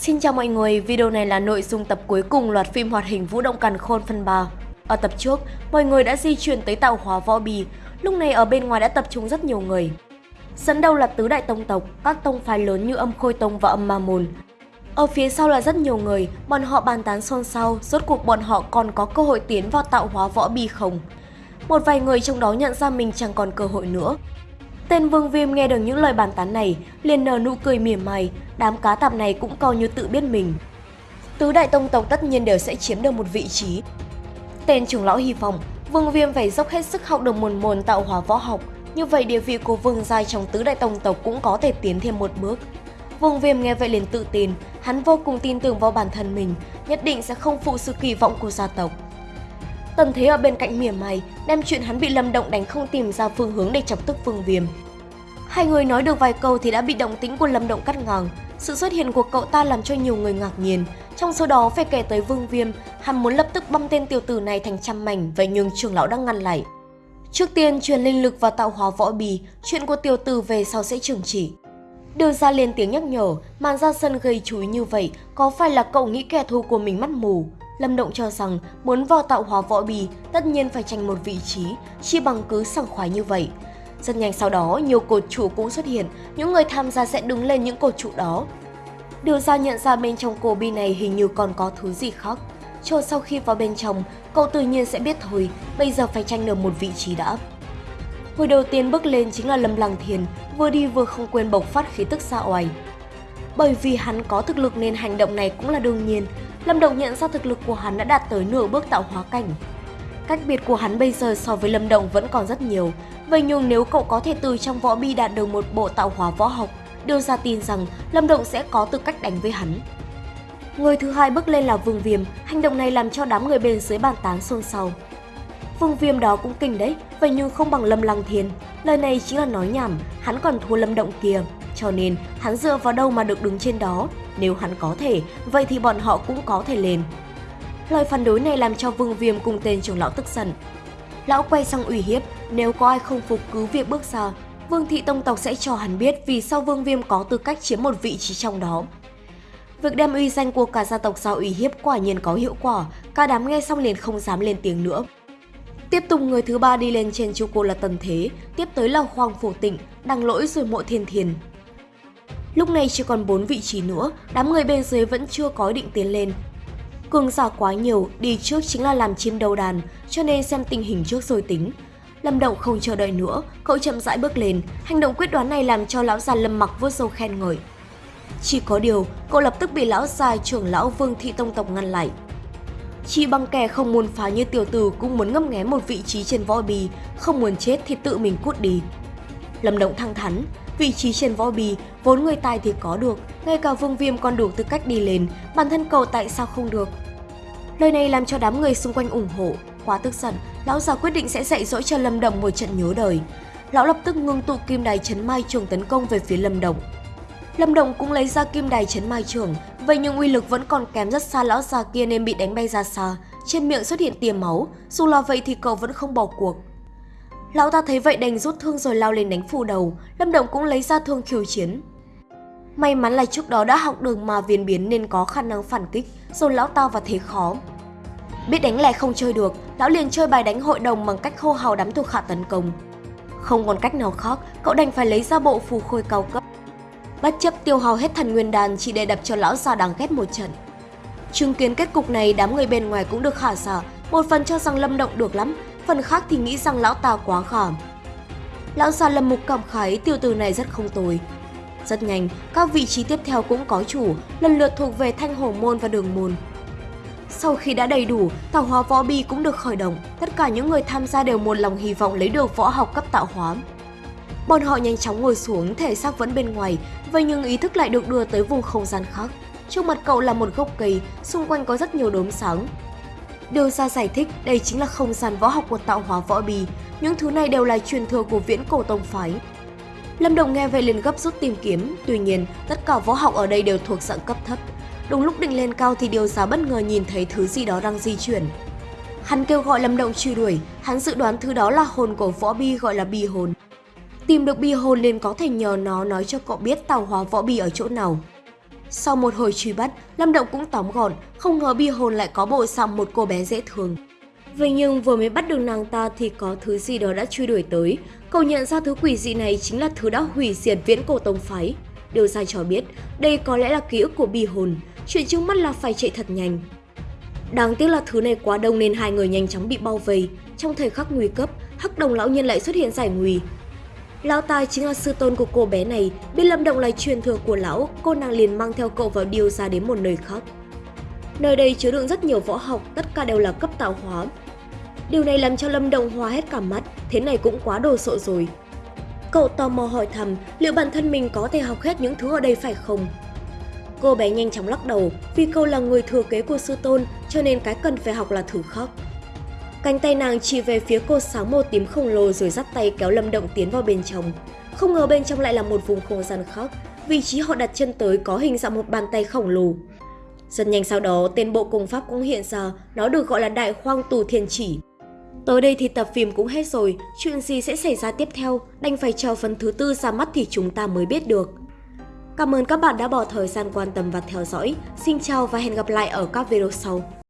Xin chào mọi người, video này là nội dung tập cuối cùng loạt phim hoạt hình Vũ động càn khôn phần 3. Ở tập trước, mọi người đã di chuyển tới tạo hóa võ bì, lúc này ở bên ngoài đã tập trung rất nhiều người. Dẫn đầu là tứ đại tông tộc, các tông phái lớn như âm khôi tông và âm ma môn. Ở phía sau là rất nhiều người, bọn họ bàn tán xôn xao, rốt cuộc bọn họ còn có cơ hội tiến vào tạo hóa võ bì không? Một vài người trong đó nhận ra mình chẳng còn cơ hội nữa, Tên Vương Viêm nghe được những lời bàn tán này, liền nở nụ cười mỉa mai, đám cá tạp này cũng coi như tự biết mình. Tứ đại tông tộc tất nhiên đều sẽ chiếm được một vị trí. Tên trưởng lão hy vọng, Vương Viêm phải dốc hết sức học được một môn tạo hóa võ học, như vậy địa vị của Vương Giai trong tứ đại tông tộc cũng có thể tiến thêm một bước. Vương Viêm nghe vậy liền tự tin, hắn vô cùng tin tưởng vào bản thân mình, nhất định sẽ không phụ sự kỳ vọng của gia tộc. Tần Thế ở bên cạnh mỉa mày, đem chuyện hắn bị Lâm Động đánh không tìm ra phương hướng để chọc tức Vương Viêm. Hai người nói được vài câu thì đã bị động tĩnh của Lâm Động cắt ngang. Sự xuất hiện của cậu ta làm cho nhiều người ngạc nhiên. Trong số đó phải kể tới Vương Viêm, hắn muốn lập tức băm tên tiểu tử này thành trăm mảnh vậy nhưng trưởng lão đang ngăn lại. Trước tiên truyền linh lực và tạo hóa võ bì, chuyện của tiểu tử về sau sẽ trừng chỉ. Đưa ra lên tiếng nhắc nhở, màn ra sân gây chú ý như vậy, có phải là cậu nghĩ kẻ thù của mình mắt mù? Lâm Động cho rằng muốn vào tạo hóa võ bì tất nhiên phải tranh một vị trí, chi bằng cứ sảng khoái như vậy. Rất nhanh sau đó, nhiều cột trụ cũng xuất hiện, những người tham gia sẽ đứng lên những cột trụ đó. Điều ra nhận ra bên trong cô bi này hình như còn có thứ gì khác. Cho sau khi vào bên trong, cậu tự nhiên sẽ biết thôi, bây giờ phải tranh được một vị trí đã. Người đầu tiên bước lên chính là Lâm Lăng Thiền, vừa đi vừa không quên bộc phát khí tức xa oai. Bởi vì hắn có thực lực nên hành động này cũng là đương nhiên, Lâm Động nhận ra thực lực của hắn đã đạt tới nửa bước tạo hóa cảnh. Cách biệt của hắn bây giờ so với Lâm Động vẫn còn rất nhiều, vậy nhưng nếu cậu có thể từ trong võ bi đạt được một bộ tạo hóa võ học, đưa ra tin rằng Lâm Động sẽ có tư cách đánh với hắn. Người thứ hai bước lên là Vương Viêm, hành động này làm cho đám người bên dưới bàn tán xôn xao. Vương Viêm đó cũng kinh đấy, vậy nhưng không bằng Lâm Lăng Thiên. Lời này chỉ là nói nhảm, hắn còn thua Lâm Động kia. Cho nên, hắn dựa vào đâu mà được đứng trên đó? Nếu hắn có thể, vậy thì bọn họ cũng có thể lên. Lời phản đối này làm cho Vương Viêm cùng tên trưởng lão tức giận. Lão quay sang ủy hiếp, nếu có ai không phục cứ việc bước ra, Vương Thị Tông Tộc sẽ cho hắn biết vì sao Vương Viêm có tư cách chiếm một vị trí trong đó. Việc đem uy danh của cả gia tộc giao ủy hiếp quả nhiên có hiệu quả, cả đám nghe xong liền không dám lên tiếng nữa. Tiếp tục người thứ ba đi lên trên chu cô là Tần Thế, tiếp tới là Hoàng Phổ Tịnh, Đăng Lỗi rồi Mộ Thiên Thiền. Lúc này chỉ còn 4 vị trí nữa, đám người bên dưới vẫn chưa có định tiến lên. Cường giả quá nhiều, đi trước chính là làm chim đầu đàn, cho nên xem tình hình trước rồi tính. Lâm Động không chờ đợi nữa, cậu chậm rãi bước lên, hành động quyết đoán này làm cho lão già Lâm Mặc vuốt râu khen ngợi. Chỉ có điều, cậu lập tức bị lão già trưởng lão Vương Thị Tông Tộc ngăn lại. Chỉ bằng kẻ không muốn phá như tiểu tử cũng muốn ngâm nghé một vị trí trên võ bì, không muốn chết thì tự mình cút đi. Lâm Động thăng thắn, vị trí trên võ bì, vốn người tài thì có được, ngay cả Vương Viêm còn đủ tư cách đi lên, bản thân cậu tại sao không được. Lời này làm cho đám người xung quanh ủng hộ, quá tức giận, lão già quyết định sẽ dạy dỗ cho Lâm Đồng một trận nhớ đời. Lão lập tức ngưng tụ kim đài chấn mai trường tấn công về phía Lâm Đồng. Lâm Đồng cũng lấy ra kim đài chấn mai trường, vậy nhưng uy lực vẫn còn kém rất xa lão già kia nên bị đánh bay ra xa, trên miệng xuất hiện tia máu, dù là vậy thì cậu vẫn không bỏ cuộc. Lão ta thấy vậy đành rút thương rồi lao lên đánh phù đầu, Lâm Động cũng lấy ra thương khiêu chiến. May mắn là trước đó đã học đường mà viền biến nên có khả năng phản kích, rồi lão ta vào thế khó. Biết đánh lẻ không chơi được, lão liền chơi bài đánh hội đồng bằng cách hô hào đám thuộc hạ tấn công. Không còn cách nào khác, cậu đành phải lấy ra bộ phù khôi cao cấp. Bất chấp tiêu hao hết thần nguyên đàn chỉ để đập cho lão già đáng ghét một trận. Chứng kiến kết cục này, đám người bên ngoài cũng được khả giả, một phần cho rằng Lâm Động được lắm, phần khác thì nghĩ rằng lão ta quá khảm. Lão già lâm mục cảm khái tiêu tử này rất không tồi. Rất nhanh, các vị trí tiếp theo cũng có chủ, lần lượt thuộc về thanh hổ môn và đường môn. Sau khi đã đầy đủ, tạo hóa võ bi cũng được khởi động, tất cả những người tham gia đều một lòng hy vọng lấy được võ học cấp tạo hóa. Bọn họ nhanh chóng ngồi xuống, thể xác vẫn bên ngoài, vậy nhưng ý thức lại được đưa tới vùng không gian khác. Trước mặt cậu là một gốc cây, xung quanh có rất nhiều đốm sáng, Đưa ra giải thích đây chính là không gian võ học của tạo hóa võ bì, những thứ này đều là truyền thừa của viễn cổ tông phái. Lâm Đồng nghe vậy liền gấp rút tìm kiếm, tuy nhiên tất cả võ học ở đây đều thuộc dạng cấp thấp. Đúng lúc định lên cao thì điều giá bất ngờ nhìn thấy thứ gì đó đang di chuyển. Hắn kêu gọi Lâm Động truy đuổi, hắn dự đoán thứ đó là hồn của võ bi gọi là bi hồn. Tìm được bi hồn liền có thể nhờ nó nói cho cậu biết tạo hóa võ bi ở chỗ nào. Sau một hồi truy bắt, Lâm Động cũng tóm gọn, không ngờ bi hồn lại có bộ dạng một cô bé dễ thương. Vậy nhưng vừa mới bắt được nàng ta thì có thứ gì đó đã truy đuổi tới. Cậu nhận ra thứ quỷ dị này chính là thứ đã hủy diệt viễn cổ tông phái. Điều sai cho biết, đây có lẽ là ký ức của bi hồn, chuyện trước mắt là phải chạy thật nhanh. Đáng tiếc là thứ này quá đông nên hai người nhanh chóng bị bao vây. Trong thời khắc nguy cấp, hắc đồng lão nhân lại xuất hiện giải nguy. Lão tài chính là sư tôn của cô bé này, biết Lâm Động là truyền thừa của lão, cô nàng liền mang theo cậu vào điều ra đến một nơi khác. Nơi đây chứa đựng rất nhiều võ học, tất cả đều là cấp tạo hóa. Điều này làm cho Lâm Động hoa hết cả mắt, thế này cũng quá đồ sộ rồi. Cậu tò mò hỏi thầm liệu bản thân mình có thể học hết những thứ ở đây phải không? Cô bé nhanh chóng lắc đầu, vì cậu là người thừa kế của sư tôn cho nên cái cần phải học là thử khóc. Cánh tay nàng chỉ về phía cô sáng màu tím khổng lồ rồi dắt tay kéo Lâm Động tiến vào bên trong. Không ngờ bên trong lại là một vùng không gian khác, vị trí họ đặt chân tới có hình dạng một bàn tay khổng lồ. Rất nhanh sau đó, tên bộ công pháp cũng hiện ra, nó được gọi là Đại Khoang Tù Thiên Chỉ. Tới đây thì tập phim cũng hết rồi, chuyện gì sẽ xảy ra tiếp theo, đành phải chờ phần thứ tư ra mắt thì chúng ta mới biết được. Cảm ơn các bạn đã bỏ thời gian quan tâm và theo dõi. Xin chào và hẹn gặp lại ở các video sau.